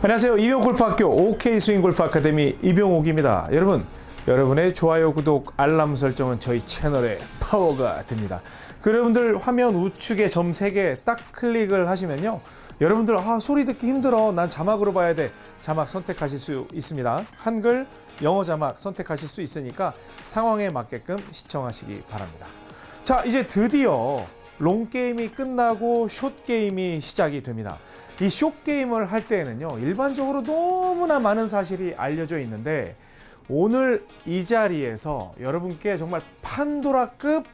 안녕하세요. 이병옥 골프학교 옥스윙 골프 아카데미 이병옥입니다. 여러분, 여러분의 좋아요, 구독, 알람 설정은 저희 채널의 파워가 됩니다. 그 여러분들 화면 우측에 점 3개 딱 클릭을 하시면요. 여러분들 아 소리 듣기 힘들어. 난 자막으로 봐야 돼. 자막 선택하실 수 있습니다. 한글, 영어 자막 선택하실 수 있으니까 상황에 맞게끔 시청하시기 바랍니다. 자, 이제 드디어 long game이 끝나고 short game이 시작이 됩니다. 이 숏 게임을 할 때에는요, 일반적으로 너무나 많은 사실이 알려져 있는데, 오늘 이 자리에서 여러분께 정말 판도라급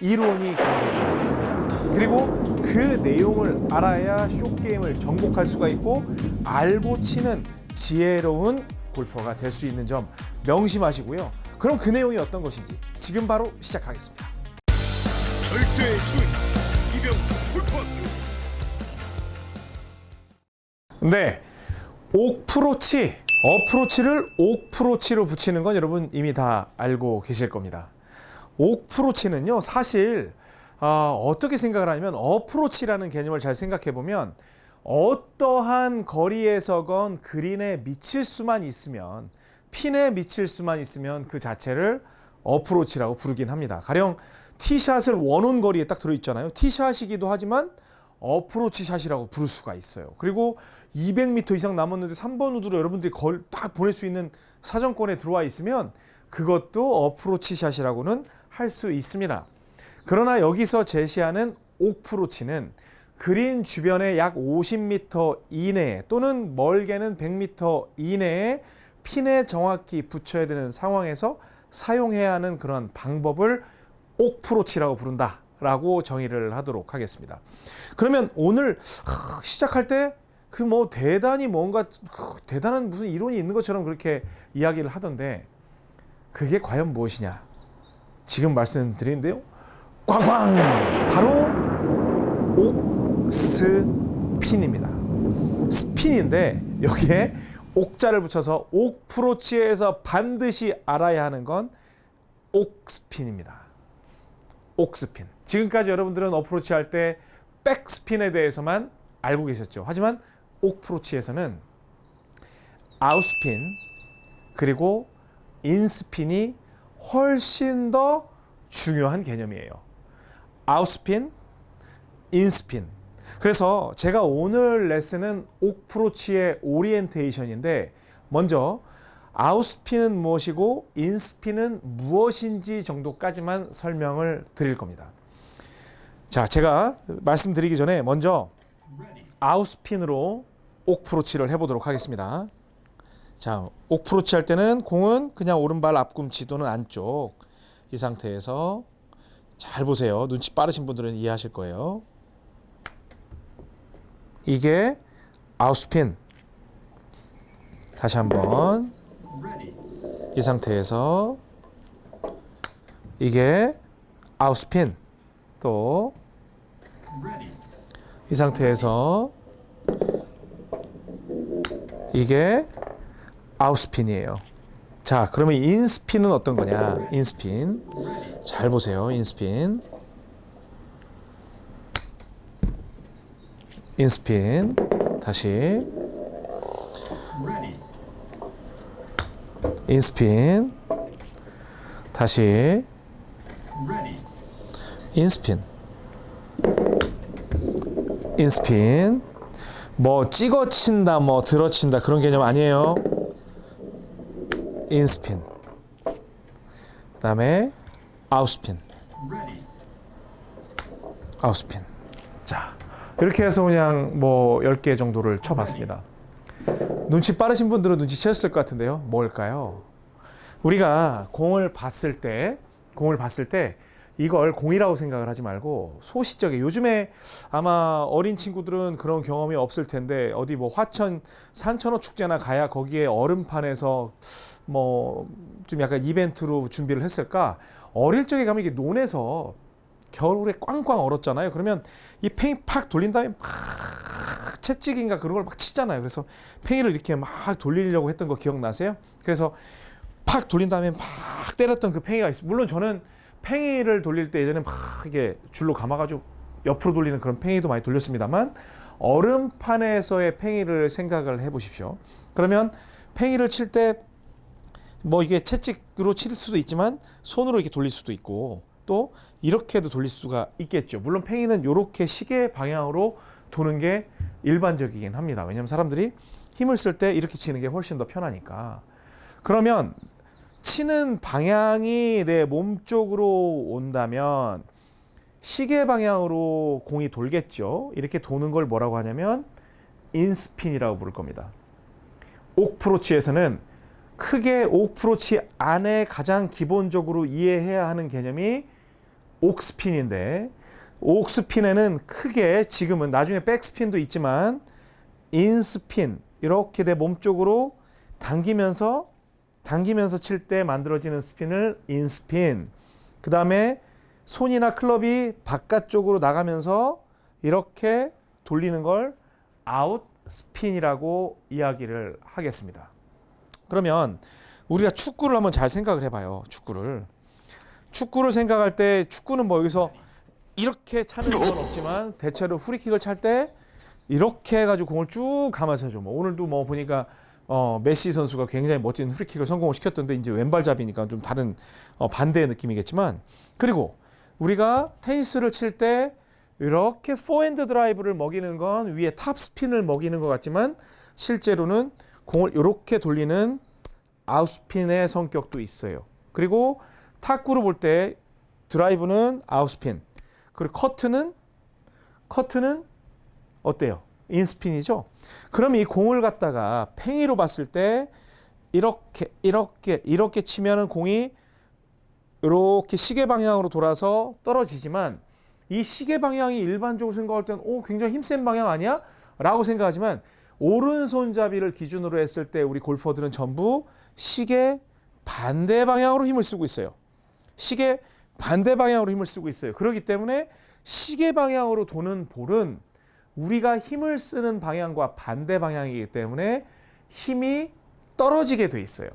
이론이 공개됩니다. 그리고 그 내용을 알아야 숏 게임을 정복할 수가 있고, 알고 치는 지혜로운 골퍼가 될 수 있는 점 명심하시고요. 그럼 그 내용이 어떤 것인지 지금 바로 시작하겠습니다. 절대 스윙 이병 골프학교 네. 옥프로치, 어프로치를 옥프로치로 붙이는 건 여러분 이미 다 알고 계실 겁니다. 옥프로치는요, 사실 어, 어떻게 생각을 하냐면 어프로치라는 개념을 잘 생각해 보면 어떠한 거리에서건 그린에 미칠 수만 있으면 핀에 미칠 수만 있으면 그 자체를 어프로치라고 부르긴 합니다. 가령 티샷을 원온 거리에 딱 들어있잖아요. 티샷이기도 하지만 어프로치 샷이라고 부를 수가 있어요. 그리고 200m 이상 남았는데 3번 우드로 여러분들이 걸 딱 보낼 수 있는 사정권에 들어와 있으면 그것도 어프로치 샷이라고는 할 수 있습니다. 그러나 여기서 제시하는 옥프로치는 그린 주변에 약 50m 이내에 또는 멀게는 100m 이내에 핀에 정확히 붙여야 되는 상황에서 사용해야 하는 그런 방법을 옥프로치라고 부른다 라고 정의를 하도록 하겠습니다. 그러면 오늘 시작할 때 그 뭐 대단히 뭔가 대단한 무슨 이론이 있는 것처럼 그렇게 이야기를 하던데 그게 과연 무엇이냐? 지금 말씀드리는데요. 꽝꽝 바로 옥스핀입니다. 스핀인데 여기에 옥자를 붙여서 옥프로치에서 반드시 알아야 하는 건 옥스핀입니다. 옥스핀. 지금까지 여러분들은 어프로치 할 때 백스핀에 대해서만 알고 계셨죠. 하지만 옥프로치에서는 아웃스핀 그리고 인스핀이 훨씬 더 중요한 개념이에요. 아웃스핀, 인스핀. 그래서 제가 오늘 레슨은 옥프로치의 오리엔테이션인데 먼저 아웃스핀은 무엇이고 인스핀은 무엇인지 정도까지만 설명을 드릴 겁니다. 자, 제가 말씀드리기 전에 먼저 아웃스핀으로 옥프로치를 해보도록 하겠습니다. 자, 옥프로치 할 때는 공은 그냥 오른발 앞꿈치 또는 안쪽 이 상태에서 잘 보세요. 눈치 빠르신 분들은 이해하실 거예요. 이게 아웃스핀. 다시 한번 이 상태에서 이게 아웃스핀. 또 이 상태에서 이게 아웃스핀이에요. 자, 그러면 인스핀은 어떤 거냐? 인스핀. 잘 보세요. 인스핀. 인스핀. 다시. 인스핀. 다시. 인스핀. 인스핀. 뭐 찍어 친다, 뭐 들어 친다 그런 개념 아니에요. 인스핀. 그 다음에 아웃스핀. 아웃스핀. 자, 이렇게 해서 그냥 뭐 10개 정도를 쳐 봤습니다. 눈치 빠르신 분들은 눈치챘을 것 같은데요. 뭘까요? 우리가 공을 봤을 때 공을 봤을 때 이걸 공이라고 생각을 하지 말고 소시적에 요즘에 아마 어린 친구들은 그런 경험이 없을 텐데 어디 뭐 화천 산천어 축제나 가야 거기에 얼음판에서 뭐 좀 약간 이벤트로 준비를 했을까 어릴 적에 가면 이게 논에서 겨울에 꽝꽝 얼었잖아요. 그러면 이 팽이 팍 돌린 다음에 막 채찍인가 그런 걸 막 치잖아요. 그래서 팽이를 이렇게 막 돌리려고 했던 거 기억나세요? 그래서 팍 돌린 다음에 막 때렸던 그 팽이가 있어요 물론 저는 팽이를 돌릴 때 예전에 막 이게 줄로 감아가지고 옆으로 돌리는 그런 팽이도 많이 돌렸습니다만 얼음판에서의 팽이를 생각을 해 보십시오. 그러면 팽이를 칠 때 뭐 이게 채찍으로 칠 수도 있지만 손으로 이렇게 돌릴 수도 있고 또 이렇게도 돌릴 수가 있겠죠. 물론 팽이는 이렇게 시계 방향으로 도는 게 일반적이긴 합니다. 왜냐하면 사람들이 힘을 쓸 때 이렇게 치는 게 훨씬 더 편하니까. 그러면 치는 방향이 내 몸 쪽으로 온다면 시계 방향으로 공이 돌겠죠. 이렇게 도는 걸 뭐라고 하냐면 인스핀이라고 부를 겁니다. 옥프로치에서는 크게 옥프로치 안에 가장 기본적으로 이해해야 하는 개념이 옥스핀인데 옥스핀에는 크게 지금은 나중에 백스핀도 있지만 인스핀 이렇게 내 몸 쪽으로 당기면서 당기면서 칠 때 만들어지는 스핀을 인스핀. 그 다음에 손이나 클럽이 바깥쪽으로 나가면서 이렇게 돌리는 걸 아웃스핀이라고 이야기를 하겠습니다. 그러면 우리가 축구를 한번 잘 생각을 해봐요. 축구를. 축구를 생각할 때 축구는 뭐 여기서 이렇게 차는 건 없지만 대체로 프리킥을 찰 때 이렇게 해가지고 공을 쭉 감아서 줘. 뭐 오늘도 뭐 보니까 어, 메시 선수가 굉장히 멋진 프리킥을 성공을 시켰던데 이제 왼발잡이니까 좀 다른 어, 반대의 느낌이겠지만 그리고 우리가 테니스를 칠 때 이렇게 포핸드 드라이브를 먹이는 건 위에 top spin을 먹이는 것 같지만 실제로는 공을 이렇게 돌리는 out spin의 성격도 있어요. 그리고 탁구를 볼때 드라이브는 아웃스핀, 그리고 커트는 커트는 어때요? 인스핀이죠. 그럼 이 공을 갖다가 팽이로 봤을 때 이렇게 이렇게 이렇게 치면은 공이 이렇게 시계 방향으로 돌아서 떨어지지만 이 시계 방향이 일반적으로 생각할 때는 오 굉장히 힘센 방향 아니야? 라고 생각하지만 오른손잡이를 기준으로 했을 때 우리 골퍼들은 전부 시계 반대 방향으로 힘을 쓰고 있어요. 시계 반대 방향으로 힘을 쓰고 있어요. 그렇기 때문에 시계 방향으로 도는 볼은 우리가 힘을 쓰는 방향과 반대 방향이기 때문에 힘이 떨어지게 돼 있어요.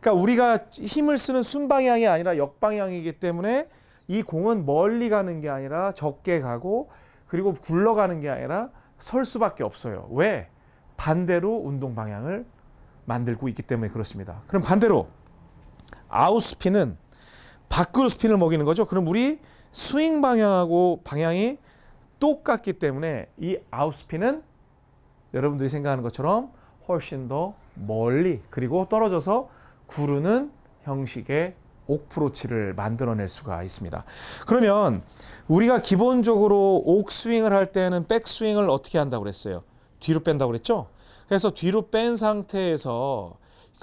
그러니까 우리가 힘을 쓰는 순방향이 아니라 역방향이기 때문에 이 공은 멀리 가는 게 아니라 적게 가고 그리고 굴러가는 게 아니라 설 수밖에 없어요. 왜? 반대로 운동 방향을 만들고 있기 때문에 그렇습니다. 그럼 반대로 아웃스핀은 밖으로 스핀을 먹이는 거죠. 그럼 우리 스윙 방향하고 방향이 똑같기 때문에 이 아웃스핀은 여러분들이 생각하는 것처럼 훨씬 더 멀리 그리고 떨어져서 구르는 형식의 옥프로치를 만들어낼 수가 있습니다. 그러면 우리가 기본적으로 옥스윙을 할 때는 백스윙을 어떻게 한다고 그랬어요? 뒤로 뺀다고 그랬죠? 그래서 뒤로 뺀 상태에서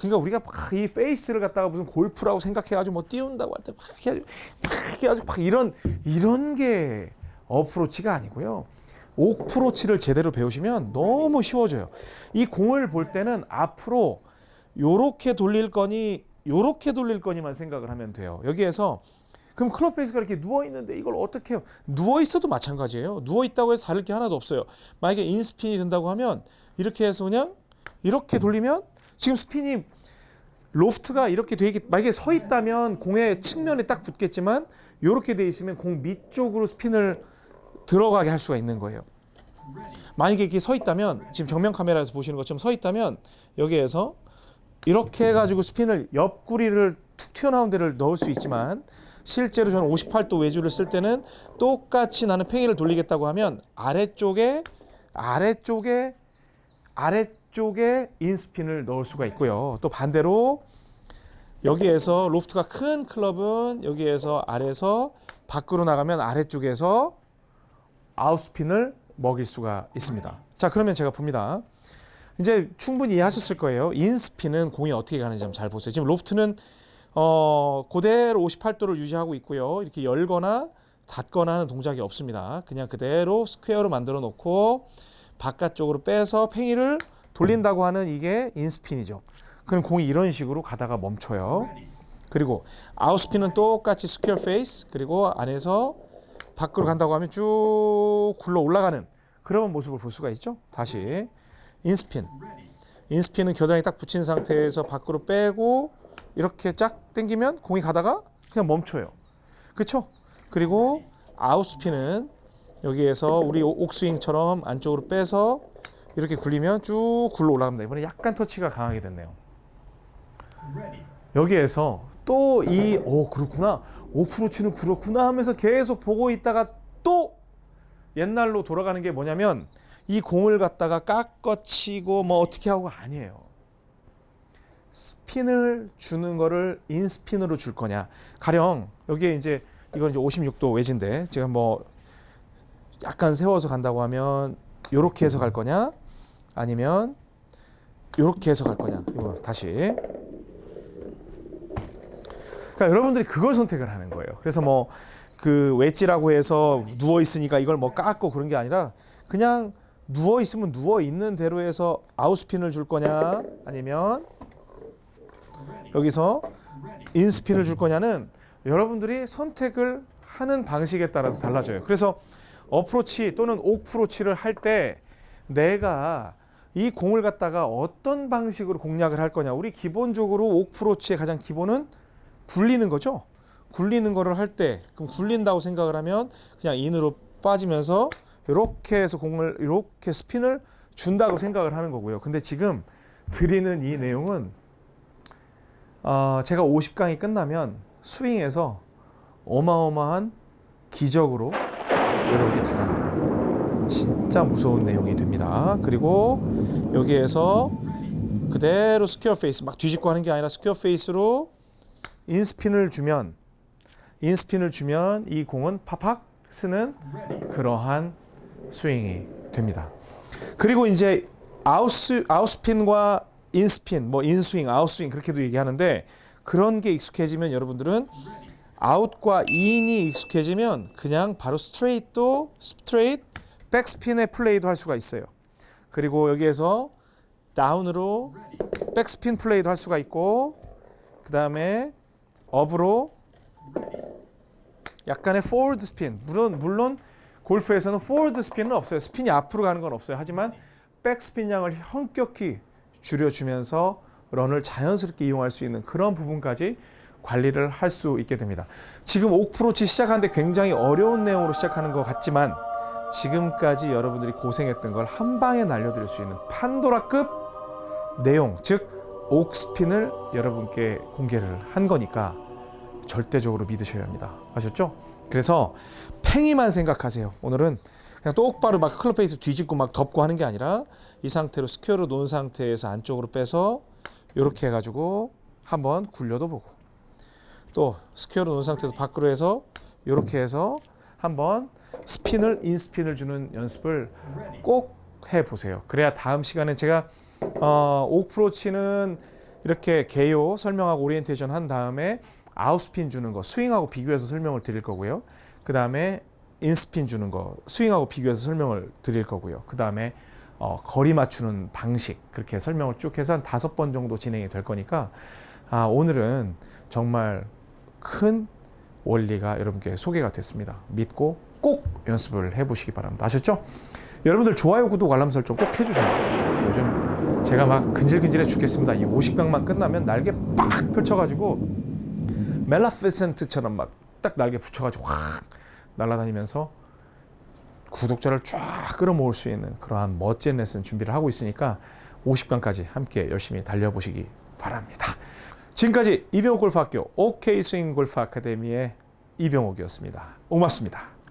그러니까 우리가 막 이 페이스를 갖다가 무슨 골프라고 생각해가지고 뭐 띄운다고 할 때 막 해가지고 막 해가지고 막 이런 이런 게 어프로치가 아니고요. 옥프로치를 제대로 배우시면 너무 쉬워져요. 이 공을 볼 때는 앞으로 요렇게 돌릴 거니 요렇게 돌릴 거니만 생각을 하면 돼요. 여기에서 그럼 클럽 페이스가 이렇게 누워 있는데 이걸 어떻게 해요? 누워 있어도 마찬가지예요. 누워 있다고 해서 다를 게 하나도 없어요. 만약에 인스핀이 된다고 하면 이렇게 해서 그냥 이렇게 돌리면 지금 스핀이 로프트가 이렇게 돼 있, 만약에 서 있다면 공의 측면에 딱 붙겠지만 이렇게 돼 있으면 공 밑쪽으로 스핀을 들어가게 할 수가 있는 거예요. 만약에 이렇게 서 있다면 지금 정면 카메라에서 보시는 것처럼 서 있다면 여기에서 이렇게 해가지고 스핀을 옆구리를 툭 튀어나온 데를 넣을 수 있지만 실제로 저는 58도 외주를 쓸 때는 똑같이 나는 팽이를 돌리겠다고 하면 아래쪽에 아래쪽에 아래 쪽에 인스핀을 넣을 수가 있고요. 또 반대로 여기에서 로프트가 큰 클럽은 여기에서 아래에서 밖으로 나가면 아래쪽에서 아웃스핀을 먹일 수가 있습니다. 자, 그러면 제가 봅니다. 이제 충분히 이해하셨을 거예요. 인스핀은 공이 어떻게 가는지 한번 잘 보세요. 지금 로프트는 어, 그대로 58도를 유지하고 있고요. 이렇게 열거나 닫거나 하는 동작이 없습니다. 그냥 그대로 스퀘어로 만들어 놓고 바깥쪽으로 빼서 팽이를 돌린다고 하는 이게 in spin이죠. 그럼 공이 이런 식으로 가다가 멈춰요. 그리고 out spin은 똑같이 스퀘어 페이스 그리고 안에서 밖으로 간다고 하면 쭉 굴러 올라가는 그런 모습을 볼 수가 있죠. 다시 in spin. 인스핀은 겨장이 딱 붙인 상태에서 밖으로 빼고 이렇게 쫙 당기면 공이 가다가 그냥 멈춰요. 그렇죠? 그리고 아웃스핀은 여기에서 우리 옥- 옥스윙처럼 안쪽으로 빼서 이렇게 굴리면 쭉 굴러 올라갑니다. 이번에 약간 터치가 강하게 됐네요. 여기에서 또 이 오 그렇구나 오프로치는 그렇구나 하면서 계속 보고 있다가 또 옛날로 돌아가는 게 뭐냐면 이 공을 갖다가 깎아치고 뭐 어떻게 하고 아니에요. 스핀을 주는 거를 인스핀으로 줄 거냐. 가령 여기에 이제 이건 이제 56도 외진데 지금 뭐 약간 세워서 간다고 하면 요렇게 해서 갈 거냐 아니면 요렇게 해서 갈 거냐. 이거 다시 그러니까 여러분들이 그걸 선택을 하는 거예요. 그래서 뭐 그 웨지라고 해서 누워 있으니까 이걸 뭐 깎고 그런 게 아니라 그냥 누워 있으면 누워 있는 대로 해서 아웃스핀을 줄 거냐 아니면 여기서 인스핀을 줄 거냐는 여러분들이 선택을 하는 방식에 따라서 달라져요. 그래서 어프로치 또는 옥프로치를 할 때 내가 이 공을 갖다가 어떤 방식으로 공략을 할 거냐. 우리 기본적으로 옥프로치의 가장 기본은 굴리는 거죠. 굴리는 거를 할 때 그럼 굴린다고 생각을 하면 그냥 인으로 빠지면서 이렇게 해서 공을 이렇게 스핀을 준다고 생각을 하는 거고요. 근데 지금 드리는 이 내용은 어, 제가 50강이 끝나면 스윙에서 어마어마한 기적으로 여러분께 다가가요. 진짜 무서운 내용이 됩니다. 그리고 여기에서 그대로 스퀘어 페이스 막 뒤집고 하는 게 아니라 스퀘어 페이스로 인스핀을 주면 인스핀을 주면 이 공은 팍팍 서는 그러한 스윙이 됩니다. 그리고 이제 아웃스 아웃스핀과 인스핀, 뭐 인스윙, 아웃스윙 그렇게도 얘기하는데 그런 게 익숙해지면 여러분들은 아웃과 in이 익숙해지면 그냥 바로 스트레이트도 스트레이트 백스핀의 플레이도 할 수가 있어요. 그리고 여기에서 다운으로 백스핀 플레이도 할 수가 있고 그 다음에 up으로 약간의 forward spin 물론 물론 골프에서는 forward spin은 없어요. 스핀이 앞으로 가는 건 없어요. 하지만 백스핀 양을 현격히 줄여주면서 런을 자연스럽게 이용할 수 있는 그런 부분까지 관리를 할 수 있게 됩니다. 지금 옥프로치 시작하는데 굉장히 어려운 내용으로 시작하는 것 같지만 지금까지 여러분들이 고생했던 걸 한 방에 날려드릴 수 있는 판도라급 내용, 즉 옥스핀을 여러분께 공개를 한 거니까 절대적으로 믿으셔야 합니다. 아셨죠? 그래서 팽이만 생각하세요. 오늘은 그냥 똑바로 막 클럽 페이스 뒤집고 막 덮고 하는 게 아니라 이 상태로 스퀘어로 놓은 상태에서 안쪽으로 빼서 이렇게 해가지고 한번 굴려도 보고 또 스퀘어로 놓은 상태에서 밖으로 해서 이렇게 해서 한번 스핀을 in spin을 주는 연습을 꼭 해보세요. 그래야 다음 시간에 제가 어, 옥프로치는 이렇게 개요 설명하고 오리엔테이션 한 다음에 out spin 주는 거 스윙하고 비교해서 설명을 드릴 거고요. 그 다음에 in spin 주는 거 스윙하고 비교해서 설명을 드릴 거고요. 그 다음에 어, 거리 맞추는 방식 그렇게 설명을 쭉 해서 한 다섯 번 정도 진행이 될 거니까 아, 오늘은 정말 큰 원리가 여러분께 소개가 됐습니다. 믿고 꼭 연습을 해보시기 바랍니다. 아셨죠? 여러분들 좋아요, 구독, 알람 설정 꼭 해주세요. 요즘 제가 막 근질근질해 죽겠습니다. 이 50강만 끝나면 날개 빡 펼쳐가지고 멜라피센트처럼 막 딱 날개 붙여가지고 확 날아다니면서 구독자를 쫙 끌어모을 수 있는 그러한 멋진 레슨 준비를 하고 있으니까 50강까지 함께 열심히 달려보시기 바랍니다. 지금까지 이병옥 골프학교 OK 스윙 골프 아카데미의 이병옥이었습니다. 고맙습니다.